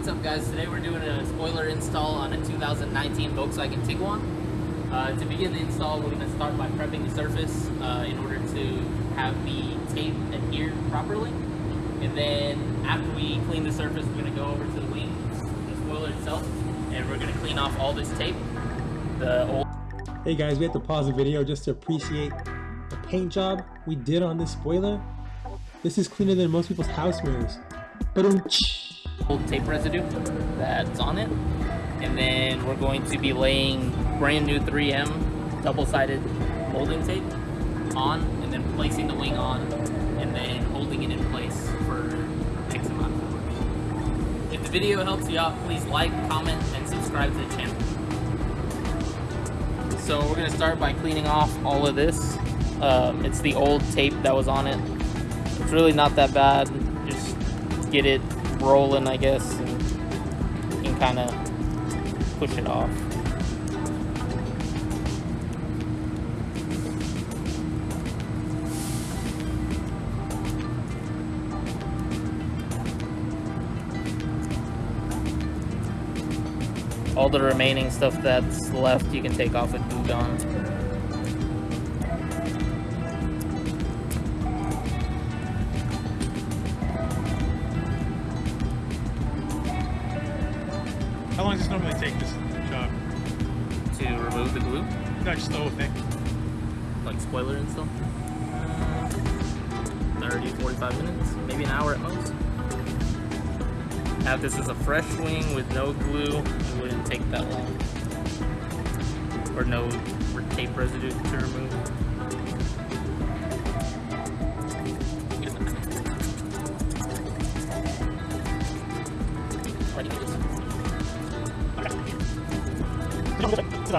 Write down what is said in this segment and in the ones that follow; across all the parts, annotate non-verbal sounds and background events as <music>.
what's up guys? Today we're doing a spoiler install on a 2019 Volkswagen Tiguan. Uh, to begin the install, we're going to start by prepping the surface uh, in order to have the tape adhere properly. And then after we clean the surface, we're going to go over to the wing, the spoiler itself, and we're going to clean off all this tape. The old Hey guys, we have to pause the video just to appreciate the paint job we did on this spoiler. This is cleaner than most people's house mirrors. But old tape residue that's on it. And then we're going to be laying brand new 3M double-sided molding tape on and then placing the wing on and then holding it in place for X amount of time. If the video helps you out, please like, comment, and subscribe to the channel. So we're gonna start by cleaning off all of this. Um, it's the old tape that was on it. It's really not that bad. Just get it rolling, I guess, and you can kind of push it off. All the remaining stuff that's left you can take off with Goo take this job? to remove the glue, No, just the whole thing. like spoiler and stuff. 30, 45 minutes, maybe an hour at most. Have this as a fresh wing with no glue, it wouldn't take that long. Or no tape residue to remove. So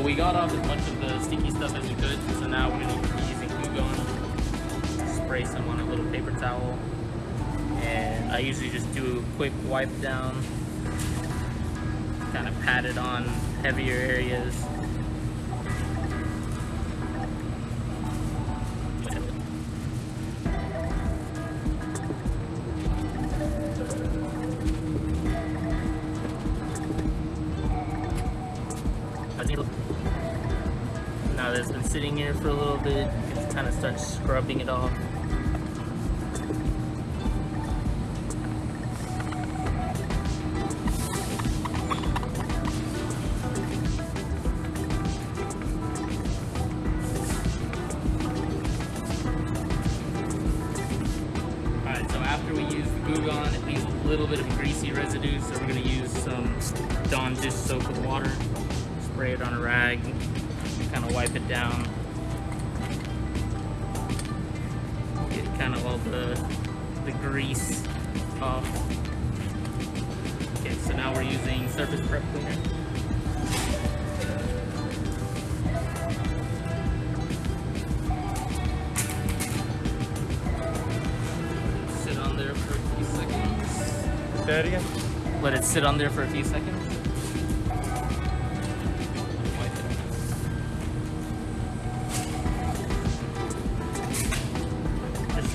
we got off as much of the sticky stuff as we could, so now we're going to be using Glue. Spray some on a little paper towel. And I usually just do a quick wipe down. Kind of pat it on heavier areas. Sitting here for a little bit, can kind of start scrubbing it off. Little bit of greasy residue, so we're going to use some Dawn dish soap with water, spray it on a rag, kind of wipe it down. Get kind of all the, the grease off. Okay, so now we're using surface prep cleaner. Sit on there for a few seconds. Say again? Let it sit on there for a few seconds.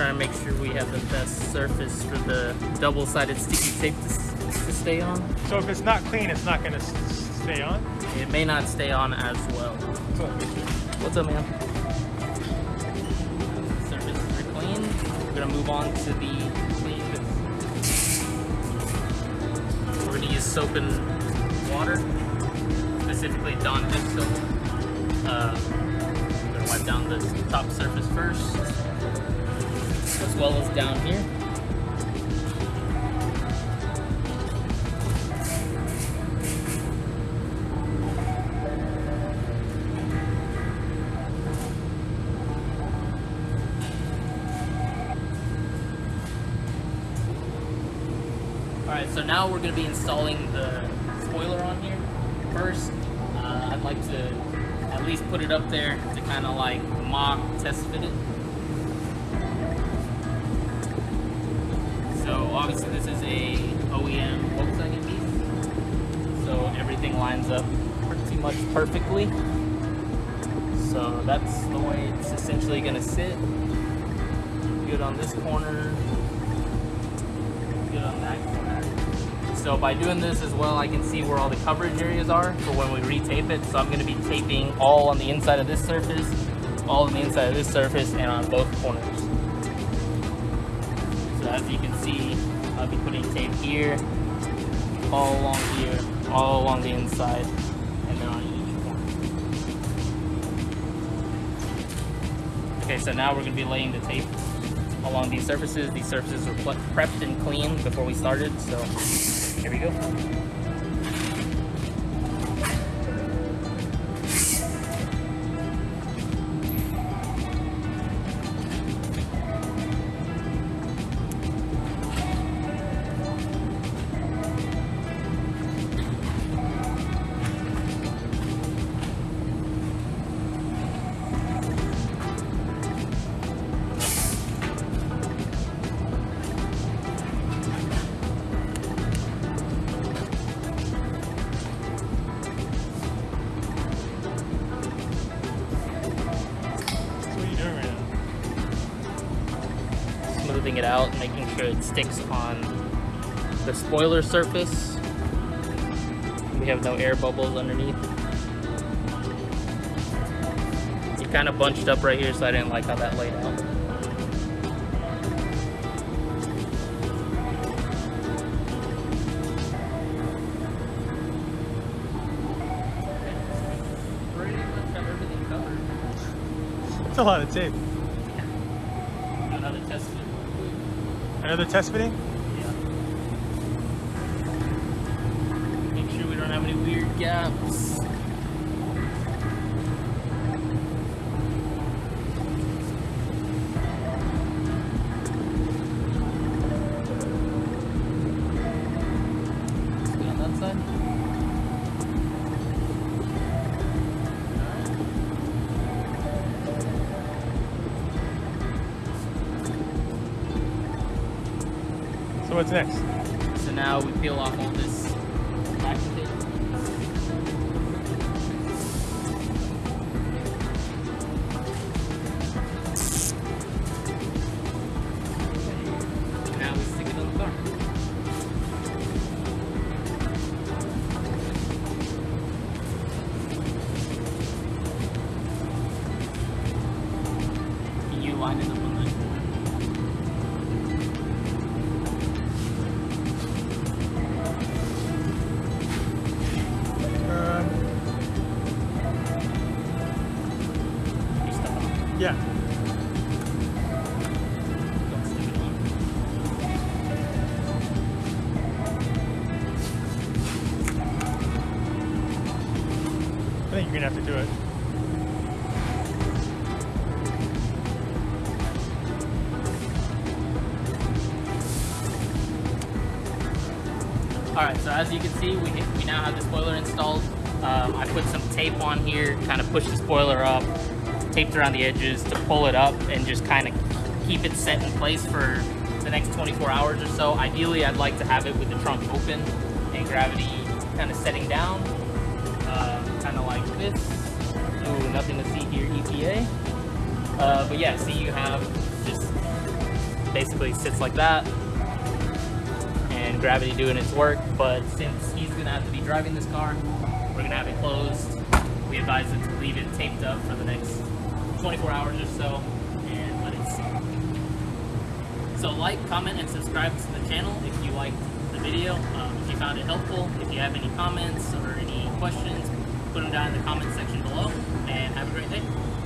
Trying to make sure we have the best surface for the double-sided sticky tape to, to stay on. So if it's not clean, it's not going to stay on? It may not stay on as well. What's up, man? Surface is clean. We're gonna move on to the clean. We're gonna use soap and water, specifically Dawn dish soap. Uh, we're gonna wipe down the top surface first, as well as down here. Alright, so now we're going to be installing the spoiler on here. First, uh, I'd like to at least put it up there to kind of like mock test fit it. Obviously this is a OEM Volkswagen piece. So everything lines up pretty much perfectly. So that's the way it's essentially gonna sit. Good on this corner. Good on that corner. So by doing this as well, I can see where all the coverage areas are for when we retape it. So I'm gonna be taping all on the inside of this surface, all on the inside of this surface, and on both corners. As you can see, I'll be putting tape here, all along here, all along the inside, and then on each corner. Okay, so now we're gonna be laying the tape along these surfaces. These surfaces were prepped and cleaned before we started, so here we go. It out, making sure it sticks on the spoiler surface. We have no air bubbles underneath. It kind of bunched up right here, so I didn't like how that laid out. Pretty much have everything covered. It's a lot of tape. <laughs> Another test. Another test fitting? Yeah. Make sure we don't have any weird gaps. So what's next? So now we peel off all this yeah. Don't stick it on. I think you're gonna have to do it. All right, so as you can see, we, we now have the spoiler installed. Um, I put some tape on here, kind of push the spoiler up, taped around the edges to pull it up and just kind of keep it set in place for the next 24 hours or so. Ideally, I'd like to have it with the trunk open and gravity kind of setting down, uh, kind of like this. Ooh, nothing to see here, EPA. Uh, but yeah, see you have just basically sits like that and gravity doing its work. But since he's gonna have to be driving this car, we're gonna have it closed. We advise him to leave it taped up for the next 24 hours or so and let it sit. So like, comment, and subscribe to the channel if you liked the video. Um, if you found it helpful, if you have any comments or any questions, put them down in the comment section below. And have a great day.